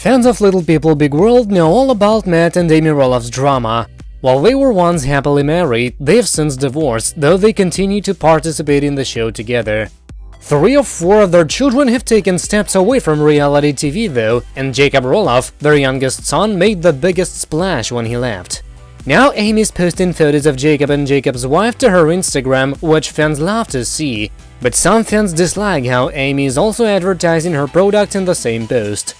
Fans of Little People Big World know all about Matt and Amy Roloff's drama. While they were once happily married, they've since divorced, though they continue to participate in the show together. Three of four of their children have taken steps away from reality TV though, and Jacob Roloff, their youngest son, made the biggest splash when he left. Now Amy's posting photos of Jacob and Jacob's wife to her Instagram, which fans love to see, but some fans dislike how Amy is also advertising her product in the same post.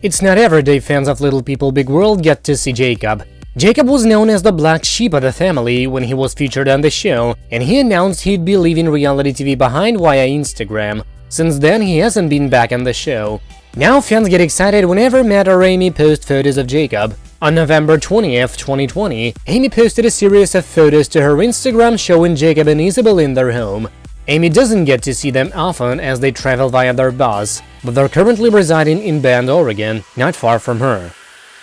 It's not every day fans of Little People Big World get to see Jacob. Jacob was known as the black sheep of the family when he was featured on the show, and he announced he'd be leaving reality TV behind via Instagram. Since then, he hasn't been back on the show. Now fans get excited whenever Matt or Amy post photos of Jacob. On November 20th, 2020, Amy posted a series of photos to her Instagram showing Jacob and Isabel in their home. Amy doesn't get to see them often as they travel via their bus, but they're currently residing in Bend, Oregon, not far from her.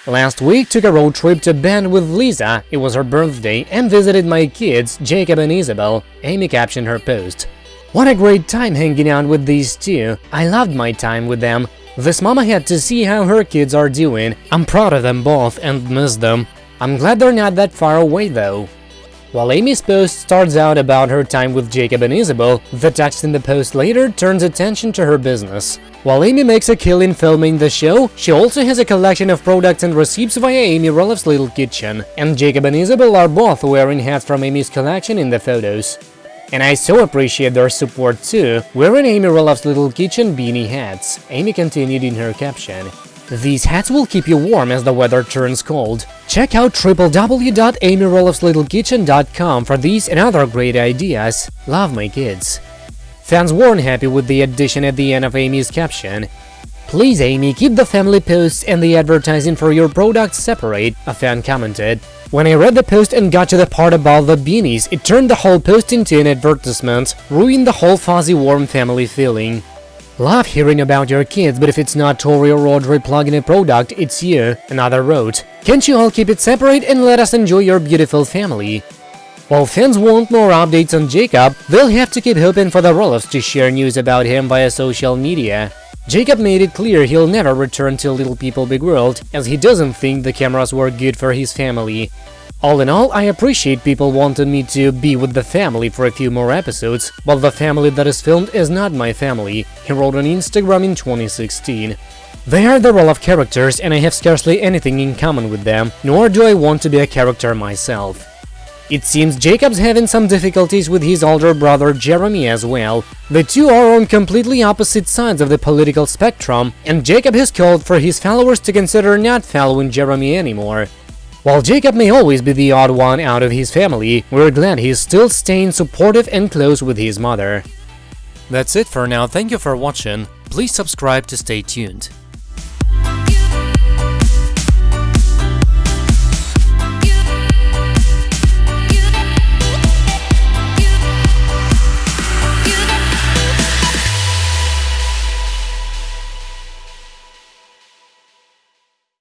Last week took a road trip to Bend with Lisa, it was her birthday, and visited my kids, Jacob and Isabel, Amy captioned her post. What a great time hanging out with these two, I loved my time with them. This mama had to see how her kids are doing, I'm proud of them both and miss them. I'm glad they're not that far away though. While Amy's post starts out about her time with Jacob and Isabel, the text in the post later turns attention to her business. While Amy makes a killing filming the show, she also has a collection of products and receipts via Amy Roloff's Little Kitchen, and Jacob and Isabel are both wearing hats from Amy's collection in the photos. And I so appreciate their support too, wearing Amy Roloff's Little Kitchen beanie hats, Amy continued in her caption. These hats will keep you warm as the weather turns cold. Check out www.amyroloffslittlekitchen.com for these and other great ideas. Love my kids. Fans weren't happy with the addition at the end of Amy's caption. Please, Amy, keep the family posts and the advertising for your products separate, a fan commented. When I read the post and got to the part about the beanies, it turned the whole post into an advertisement, ruined the whole fuzzy warm family feeling. Love hearing about your kids, but if it's not Tori or Audrey plugging a product, it's you, another wrote. Can't you all keep it separate and let us enjoy your beautiful family? While fans want more updates on Jacob, they'll have to keep hoping for the Roloffs to share news about him via social media. Jacob made it clear he'll never return to Little People Big World, as he doesn't think the cameras were good for his family. All in all, I appreciate people wanting me to be with the family for a few more episodes, but the family that is filmed is not my family, he wrote on Instagram in 2016. They are the Roloff characters and I have scarcely anything in common with them, nor do I want to be a character myself. It seems Jacob's having some difficulties with his older brother Jeremy as well. The two are on completely opposite sides of the political spectrum, and Jacob has called for his followers to consider not following Jeremy anymore. While Jacob may always be the odd one out of his family, we're glad he's still staying supportive and close with his mother. That's it for now, thank you for watching, please subscribe to stay tuned.